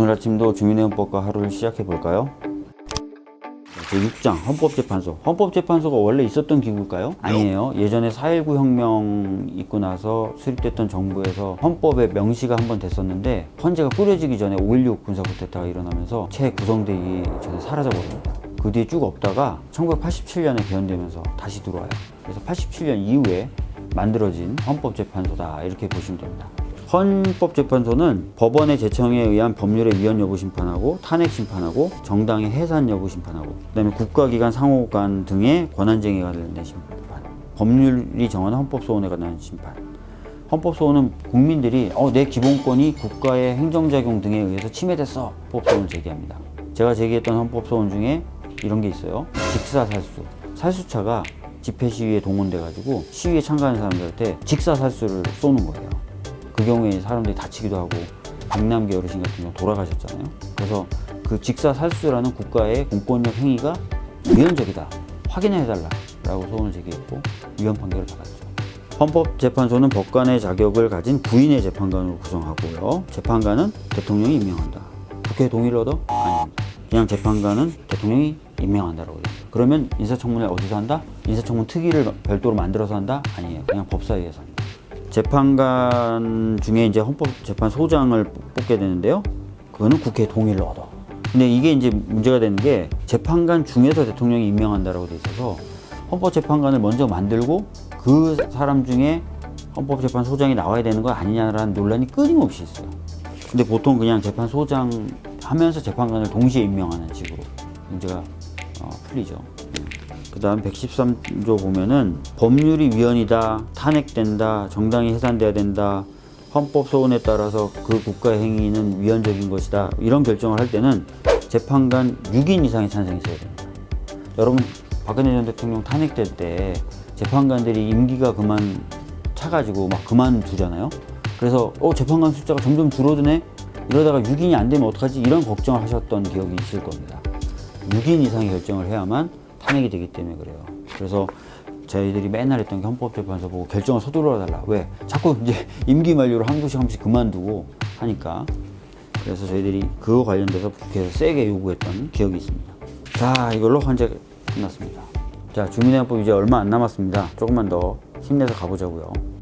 오늘 아침도 주민의원법과 하루를 시작해 볼까요? 제6장 헌법재판소. 헌법재판소가 원래 있었던 기구일까요? 아니에요. 예전에 4.19 혁명 있고 나서 수립됐던 정부에서 헌법에 명시가 한 번 됐었는데 헌재가 꾸려지기 전에 5.16 군사 쿠데타가 일어나면서 채 구성되기 전에 사라져 버립니다. 그 뒤에 쭉 없다가 1987년에 개헌되면서 다시 들어와요. 그래서 87년 이후에 만들어진 헌법재판소다. 이렇게 보시면 됩니다 헌법재판소는 법원의 제청에 의한 법률의 위헌 여부 심판하고 탄핵 심판하고 정당의 해산 여부 심판하고 그다음에 국가기관 상호간 등의 권한쟁의가 관련된 심판. 법률이 정하는 헌법소원에 관한 심판. 헌법소원은 국민들이 어, 내 기본권이 국가의 행정작용 등에 의해서 침해됐어. 헌법소원을 제기합니다. 제가 제기했던 헌법소원 중에 이런 게 있어요. 직사살수. 살수차가 집회 시위에 동원돼 가지고 시위에 참가하는 사람들한테 직사살수를 쏘는 거예요 그 경우에 사람들이 다치기도 하고 백남기 어르신 같은 경우 돌아가셨잖아요. 그래서 그 직사살수라는 국가의 공권력 행위가 위헌적이다. 확인해달라 라고 소원을 제기했고 위헌 판결을 받았죠. 헌법재판소는 법관의 자격을 가진 부인의 재판관으로 구성하고요. 재판관은 대통령이 임명한다. 국회 동의를 얻어? 아닙니다. 그냥 재판관은 대통령이 임명한다라고 있어요. 그러면 인사청문회 어디서 한다? 인사청문 특위를 별도로 만들어서 한다? 아니에요. 그냥 법사위에서. 재판관 중에 이제 헌법재판소장을 뽑게 되는데요. 그거는 국회 동의를 얻어. 근데 이게 이제 문제가 되는 게 재판관 중에서 대통령이 임명한다라고 돼 있어서 헌법재판관을 먼저 만들고 그 사람 중에 헌법재판소장이 나와야 되는 거 아니냐라는 논란이 끊임없이 있어요. 근데 보통 그냥 재판소장 하면서 재판관을 동시에 임명하는 식으로 문제가 어, 풀리죠. 그 다음 113조 보면은 법률이 위헌이다, 탄핵된다, 정당이 해산돼야 된다, 헌법 소원에 따라서 그 국가의 행위는 위헌적인 것이다. 이런 결정을 할 때는 재판관 6인 이상의 찬성이 있어야 됩니다. 여러분 박근혜 전 대통령 탄핵될 때 재판관들이 임기가 그만 차가지고 막 그만두잖아요. 그래서 어 재판관 숫자가 점점 줄어드네. 이러다가 6인이 안 되면 어떡하지? 이런 걱정을 하셨던 기억이 있을 겁니다. 6인 이상의 결정을 해야만 탄핵이 되기 때문에 그래요. 그래서 저희들이 맨날 했던 게 헌법재판소 보고 결정을 서둘러 달라. 왜? 자꾸 이제 임기 만료로 한 분씩 한 분씩 그만두고 하니까. 그래서 저희들이 그거 관련돼서 국회에서 세게 요구했던 기억이 있습니다. 자, 이걸로 헌재 끝났습니다. 자, 주민의원법 이제 얼마 안 남았습니다. 조금만 더 힘내서 가보자고요.